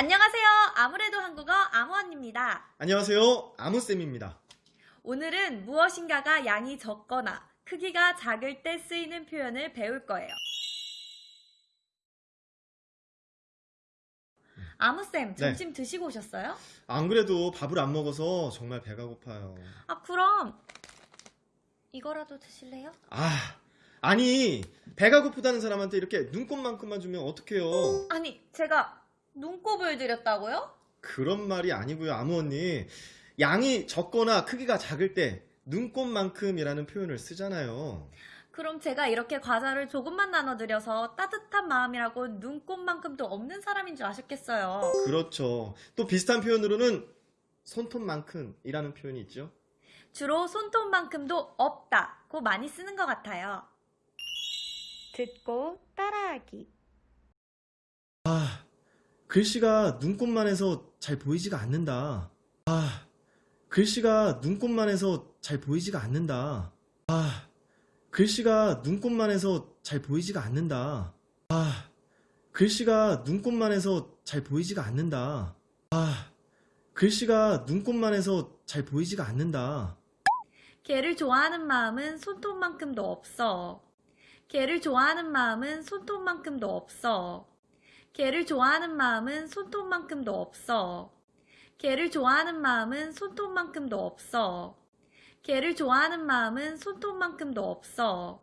안녕하세요. 아무래도 한국어 아무언입니다. 안녕하세요. 아무쌤입니다. 오늘은 무엇인가가 양이 적거나 크기가 작을 때 쓰이는 표현을 배울 거예요. 아무쌤, 점심 드시고 오셨어요? 안 그래도 밥을 안 먹어서 정말 배가 고파요. 아, 그럼 이거라도 드실래요? 아, 아니, 배가 고프다는 사람한테 이렇게 눈곱만큼만 주면 어떡해요? 아니, 제가 눈곱을 드렸다고요? 그런 말이 아니고요, 아무 언니. 양이 적거나 크기가 작을 때 눈곱만큼이라는 표현을 쓰잖아요. 그럼 제가 이렇게 과자를 조금만 나눠드려서 따뜻한 마음이라고 눈곱만큼도 없는 사람인 줄 아셨겠어요. 그렇죠. 또 비슷한 표현으로는 손톱만큼이라는 표현이 있죠. 주로 손톱만큼도 없다고 많이 쓰는 것 같아요. 듣고 따라하기. 아, 글씨가 눈곱만 해서 잘 보이지가 않는다. 아, 글씨가 눈곱만 해서 잘 보이지가 않는다. 아, 글씨가 눈곱만 해서 잘 보이지가 않는다. 아, 글씨가 눈곱만 해서 잘 보이지가 않는다. 아, 글씨가 눈곱만 해서 잘 보이지가 않는다. 걔를 좋아하는 마음은 손톱만큼도 없어. 걔를 좋아하는 마음은 손톱만큼도 없어. 걔를 좋아하는 마음은 손톱만큼도 없어. 걔를 좋아하는 마음은 손톱만큼도 없어. 걔를 좋아하는 마음은 손톱만큼도 없어.